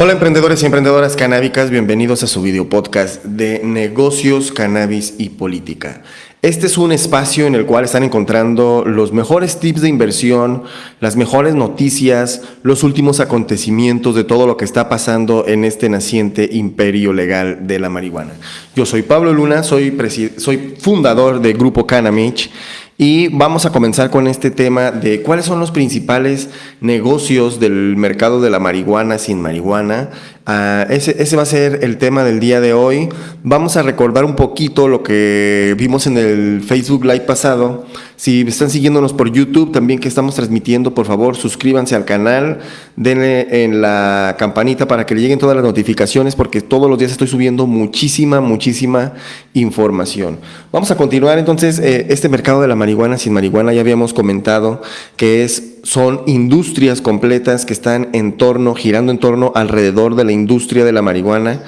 Hola emprendedores y emprendedoras canábicas, bienvenidos a su video podcast de negocios, cannabis y política. Este es un espacio en el cual están encontrando los mejores tips de inversión, las mejores noticias, los últimos acontecimientos de todo lo que está pasando en este naciente imperio legal de la marihuana. Yo soy Pablo Luna, soy, soy fundador de Grupo Canamich y vamos a comenzar con este tema de cuáles son los principales negocios del mercado de la marihuana sin marihuana. Uh, ese, ese, va a ser el tema del día de hoy. Vamos a recordar un poquito lo que vimos en el Facebook Live pasado. Si están siguiéndonos por YouTube, también que estamos transmitiendo, por favor, suscríbanse al canal, denle en la campanita para que le lleguen todas las notificaciones, porque todos los días estoy subiendo muchísima, muchísima información. Vamos a continuar entonces, eh, este mercado de la marihuana sin marihuana, ya habíamos comentado que es son industrias completas que están en torno, girando en torno alrededor de la industria de la marihuana,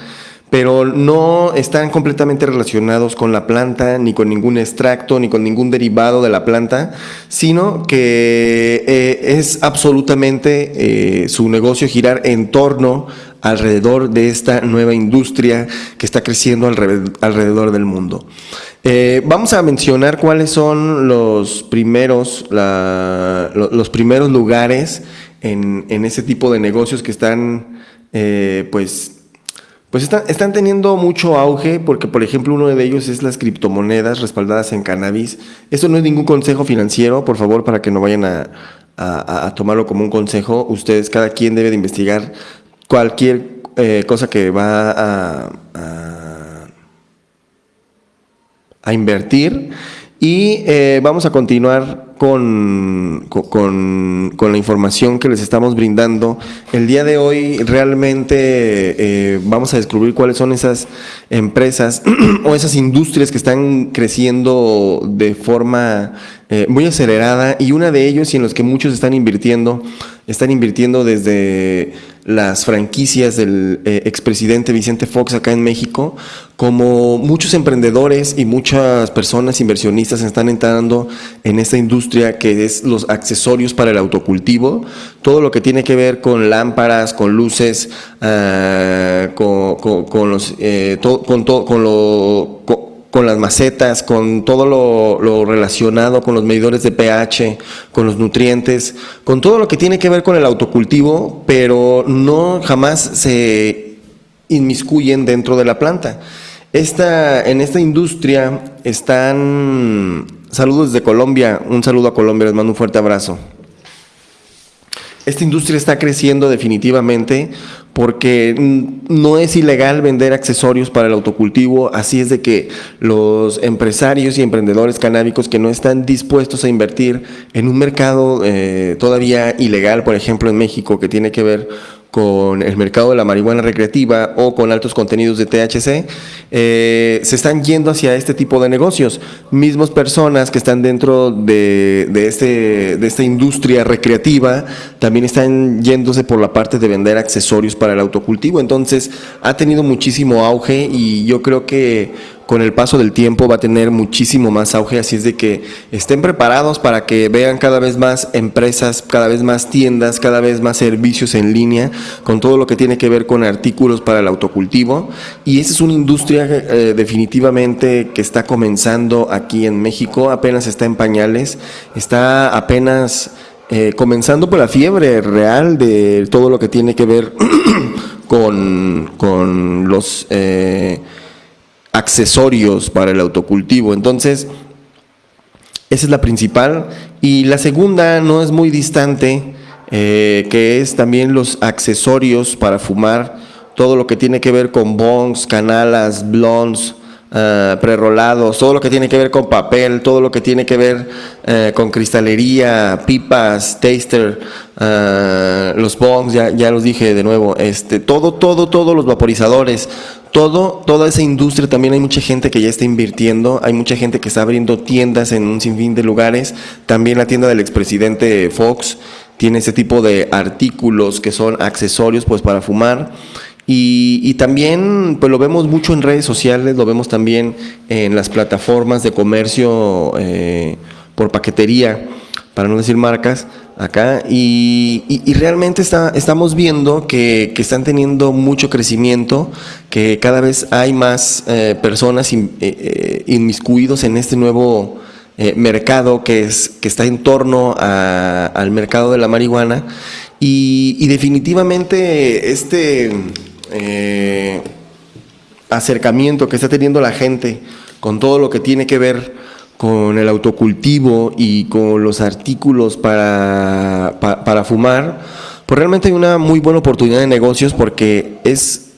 pero no están completamente relacionados con la planta, ni con ningún extracto, ni con ningún derivado de la planta, sino que eh, es absolutamente eh, su negocio girar en torno alrededor de esta nueva industria que está creciendo alrededor del mundo. Eh, vamos a mencionar cuáles son los primeros, los primeros lugares en, ese tipo de negocios que están, eh, pues, pues están, están, teniendo mucho auge, porque por ejemplo uno de ellos es las criptomonedas respaldadas en cannabis. Esto no es ningún consejo financiero, por favor, para que no vayan a, tomarlo como un consejo. Ustedes, cada quien debe de investigar cualquier eh, cosa que va a invertir y eh, vamos a continuar con, con, con, la información que les estamos brindando. El día de hoy realmente eh, vamos a descubrir cuáles son esas empresas o esas industrias que están creciendo de forma eh, muy acelerada y una de ellos y en los que muchos están invirtiendo, están invirtiendo desde las franquicias del eh, expresidente Vicente Fox acá en México, como muchos emprendedores y muchas personas inversionistas están entrando en esta industria que es los accesorios para el autocultivo, todo lo que tiene que ver con lámparas, con luces, ah, con, los, eh, con, con lo con las macetas, con todo lo, relacionado con los medidores de pH, con los nutrientes, con todo lo que tiene que ver con el autocultivo, pero no jamás se inmiscuyen dentro de la planta. Esta, en esta industria están, saludos de Colombia, un saludo a Colombia, les mando un fuerte abrazo. Esta industria está creciendo definitivamente porque no es ilegal vender accesorios para el autocultivo, así es de que los empresarios y emprendedores canábicos que no están dispuestos a invertir en un mercado eh, todavía ilegal, por ejemplo en México, que tiene que ver con el mercado de la marihuana recreativa o con altos contenidos de THC, eh, se están yendo hacia este tipo de negocios. Mismas personas que están dentro de, de, este, de esta industria recreativa también están yéndose por la parte de vender accesorios para el autocultivo. Entonces ha tenido muchísimo auge y yo creo que con el paso del tiempo va a tener muchísimo más auge, así es de que estén preparados para que vean cada vez más empresas, cada vez más tiendas, cada vez más servicios en línea, con todo lo que tiene que ver con artículos para el autocultivo. Y esa es una industria eh, definitivamente que está comenzando aquí en México, apenas está en pañales, está apenas... Eh, comenzando por la fiebre real de todo lo que tiene que ver con, con los eh, accesorios para el autocultivo. Entonces, esa es la principal. Y la segunda no es muy distante, eh, que es también los accesorios para fumar, todo lo que tiene que ver con bongs, canalas, blondes, uh, prerolados, todo lo que tiene que ver con papel, todo lo que tiene que ver eh, con cristalería, pipas, taster, los bongs, ya, ya los dije de nuevo, este, todo, todo, todos los vaporizadores, todo, toda esa industria también hay mucha gente que ya está invirtiendo, hay mucha gente que está abriendo tiendas en un sinfín de lugares, también la tienda del expresidente Fox tiene ese tipo de artículos que son accesorios pues para fumar. Y, también pues lo vemos mucho en redes sociales, lo vemos también en las plataformas de comercio eh, por paquetería para no decir marcas, acá, y, realmente está, estamos viendo que, que están teniendo mucho crecimiento, que cada vez hay más eh, personas in- eh, eh, inmiscuidos en este nuevo mercado que, es, que está en torno al mercado de la marihuana, y, definitivamente este... acercamiento que está teniendo la gente con todo lo que tiene que ver con el autocultivo y con los artículos para, pa- para fumar, pues realmente hay una muy buena oportunidad de negocios porque es,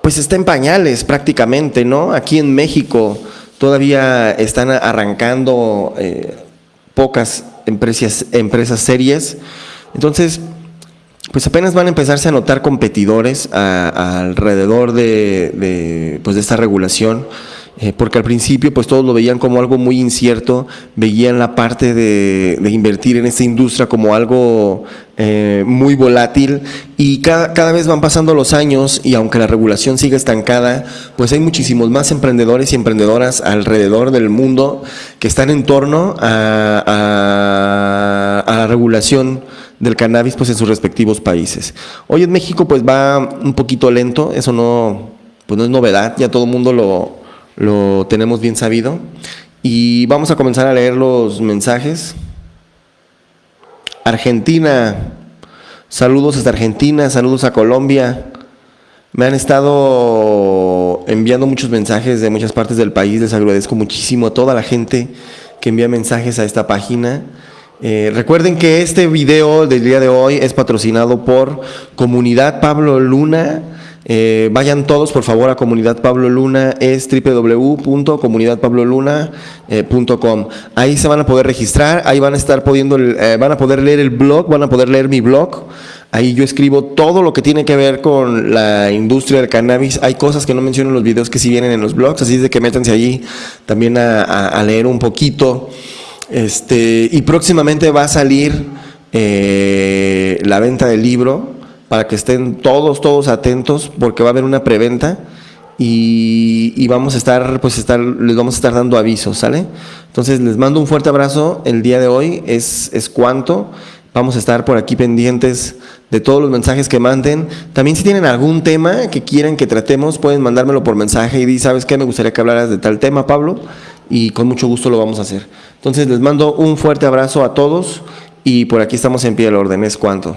pues está en pañales prácticamente, ¿no? Aquí en México todavía están arrancando eh, pocas empresas, empresas serias, entonces pues apenas van a empezarse a notar competidores a- alrededor de, de, pues de esta regulación, eh, porque al principio pues todos lo veían como algo muy incierto, veían la parte de, invertir en esta industria como algo eh, muy volátil y cada, cada vez van pasando los años y aunque la regulación sigue estancada, pues hay muchísimos más emprendedores y emprendedoras alrededor del mundo que están en torno a la regulación del cannabis pues en sus respectivos países. Hoy en México pues va un poquito lento, eso no, pues no es novedad, ya todo el mundo lo, lo tenemos bien sabido. Y vamos a comenzar a leer los mensajes. Argentina, saludos hasta Argentina, saludos a Colombia. Me han estado enviando muchos mensajes de muchas partes del país, les agradezco muchísimo a toda la gente que envía mensajes a esta página. Eh, recuerden que este video del día de hoy es patrocinado por Comunidad Pablo Luna. Eh, vayan todos por favor a Comunidad Pablo Luna, es www.comunidadpabloluna.com. Ahí se van a poder registrar, ahí van a estar pudiendo, eh, van a poder leer el blog, van a poder leer mi blog. Ahí yo escribo todo lo que tiene que ver con la industria del cannabis. Hay cosas que no menciono en los videos que sí vienen en los blogs, así de que métanse allí también a, leer un poquito. Este, y próximamente va a salir eh, la venta del libro para que estén todos, todos atentos, porque va a haber una preventa y, y vamos a estar, pues estar, les vamos a estar dando avisos, ¿sale? Entonces les mando un fuerte abrazo. El día de hoy es, es cuanto. Vamos a estar por aquí pendientes de todos los mensajes que manden. También si tienen algún tema que quieren que tratemos, pueden mandármelo por mensaje y di, ¿sabes qué? Me gustaría que hablaras de tal tema, Pablo, y con mucho gusto lo vamos a hacer. Entonces les mando un fuerte abrazo a todos y por aquí estamos en pie del orden. Es cuanto.